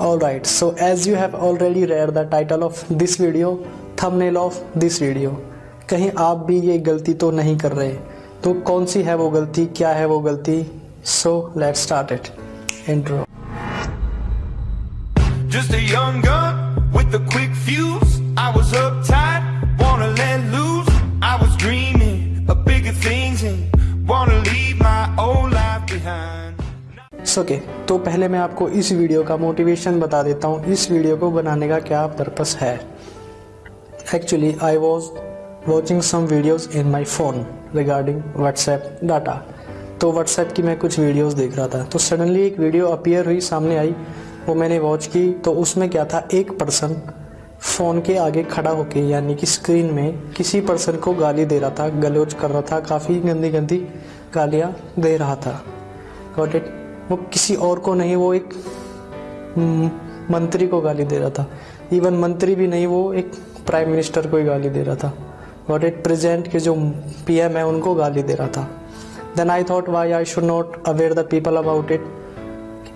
Alright, so as you have already read the title of this video, thumbnail of this video, कहीं आप भी ये गलती तो नहीं कर रहे तो कौन सी है वो गलती क्या है वो गलती so let start it intro Just a young gun with a quick fuse. I was uptight, wanna let loose. I was dreaming of bigger things and okay तो पहले मैं आपको इस वीडियो का मोटिवेशन बता देता हूँ। इस वीडियो को बनाने का क्या पर्पस है? Actually I was watching some videos in my phone regarding WhatsApp data तो व्हाट्सएप की मैं कुछ वीडियोस देख रहा था। तो सडनली एक वीडियो अपीयर हुई, सामने आई। वो मैंने वॉच की। तो उसमें क्या था? एक पर्सन फ़ोन के आगे खड़ा होके, यानी कि स्क्रीन में किसी पर्सन को गाली दे रहा था गलोच कर रहा था, काफ़ी गंदी गंदी गालियाँ दे रहा था। गॉट इट वो किसी और को नहीं वो एक हम्म, मंत्री को गाली दे रहा था। इवन मंत्री भी नहीं वो एक प्राइम मिनिस्टर को ही गाली दे रहा था। गॉट इट प्रेजेंट के जो पीएम है उनको गाली दे रहा था। Then I thought why I should not aware the people about it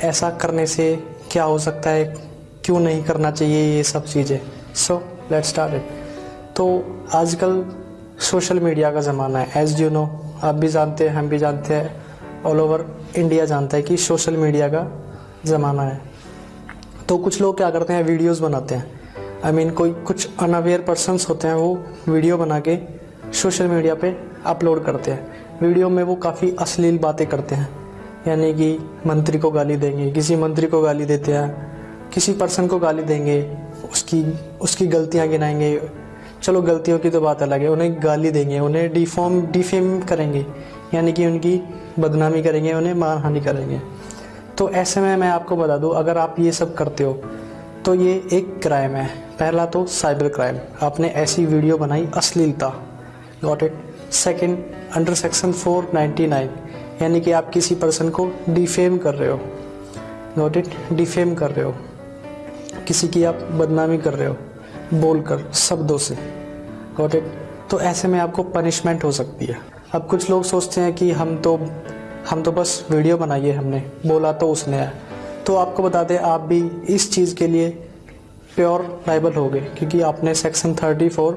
ऐसा करने से क्या हो सकता है? क्यों नहीं करना चाहिए ये सब चीज़ें? सो लेट स्टार्ट इट तो आजकल सोशल मीडिया का ज़माना है। एज यू नो आप भी जानते हैं हम भी जानते हैं। ऑल ओवर इंडिया जानता है कि सोशल मीडिया का ज़माना है। तो कुछ लोग क्या करते हैं वीडियोस बनाते हैं। आई I मीन mean, कोई कुछ अनअवेयर पर्सनस होते हैं वो वीडियो बना के सोशल मीडिया पे अपलोड करते हैं। वीडियो में वो काफ़ी अश्लील बातें करते हैं। यानी कि मंत्री को गाली देंगे किसी मंत्री को गाली देते हैं किसी पर्सन को गाली देंगे उसकी उसकी गलतियाँ गिनाएँगे। चलो गलतियों की तो बात अलग है उन्हें गाली देंगे उन्हें डिफॉर्म डिफेम करेंगे। यानी कि उनकी बदनामी करेंगे, उन्हें मानहानि करेंगे। तो ऐसे में मैं आपको बता दूँ, अगर आप ये सब करते हो तो ये एक क्राइम है। पहला तो साइबर क्राइम आपने ऐसी वीडियो बनाई अश्लीलता। Got it second under section 499 यानी कि आप किसी पर्सन को डिफेम कर रहे हो। गॉट इट डिफेम कर रहे हो। किसी की आप बदनामी कर रहे हो, बोलकर, शब्दों से। गॉट इट तो ऐसे में आपको पनिशमेंट हो सकती है। अब कुछ लोग सोचते हैं कि हम तो हम तो बस वीडियो बनाई है हमने, बोला तो उसने है। तो आपको बता दें, आप भी इस चीज़ के लिए प्योर लाइबल हो गए क्योंकि आपने सेक्शन 34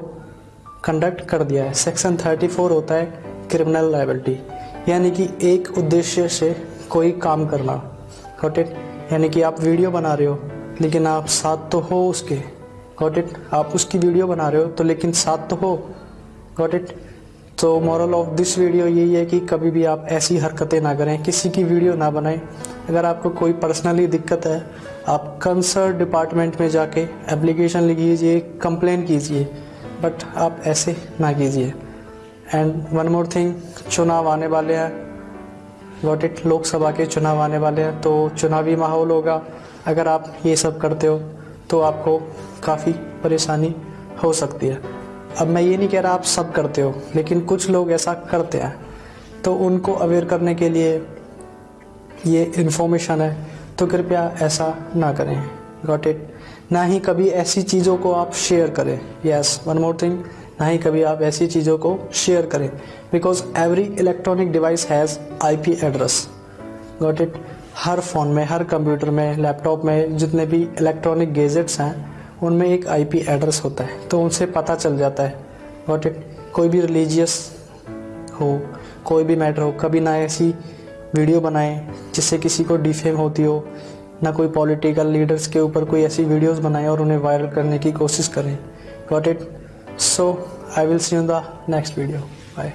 कंडक्ट कर दिया है। सेक्शन 34 होता है क्रिमिनल लाइबिलिटी यानी कि एक उद्देश्य से कोई काम करना। गॉट इट यानी कि आप वीडियो बना रहे हो, लेकिन आप साथ तो हो उसके। गॉट इट आप उसकी वीडियो बना रहे हो तो लेकिन साथ तो हो गॉट इट तो मॉरल ऑफ़ दिस वीडियो यही है कि कभी भी आप ऐसी हरकतें ना करें, किसी की वीडियो ना बनाएँ। अगर आपको कोई पर्सनली दिक्कत है, आप कंसर्न डिपार्टमेंट में जाके एप्लीकेशन लिखिए कंप्लेन कीजिए बट आप ऐसे ना कीजिए। एंड वन मोर थिंग चुनाव आने वाले हैं। गॉट इट लोकसभा के चुनाव आने वाले हैं तो चुनावी माहौल होगा। अगर आप ये सब करते हो तो आपको काफ़ी परेशानी हो सकती है। अब मैं ये नहीं कह रहा आप सब करते हो, लेकिन कुछ लोग ऐसा करते हैं। तो उनको अवेयर करने के लिए ये इन्फॉर्मेशन है। तो कृपया ऐसा ना करें। गॉट इट ना ही कभी ऐसी चीज़ों को आप शेयर करें। यस वन मोर थिंग ना ही कभी आप ऐसी चीज़ों को शेयर करें। Because every electronic device has IP address got it her phone में, हर कंप्यूटर में लैपटॉप में, जितने भी इलेक्ट्रॉनिक गेजेट्स हैं उनमें एक आईपी एड्रेस होता है तो उनसे पता चल जाता है वॉट इट कोई भी रिलीजियस हो, कोई भी मैटर हो, कभी ना ऐसी वीडियो बनाएँ, जिससे किसी को डिफेम होती हो, ना कोई पॉलिटिकल लीडर्स के ऊपर कोई ऐसी वीडियोस बनाएँ और उन्हें वायरल करने की कोशिश करें. Got it so I will see you the next video bye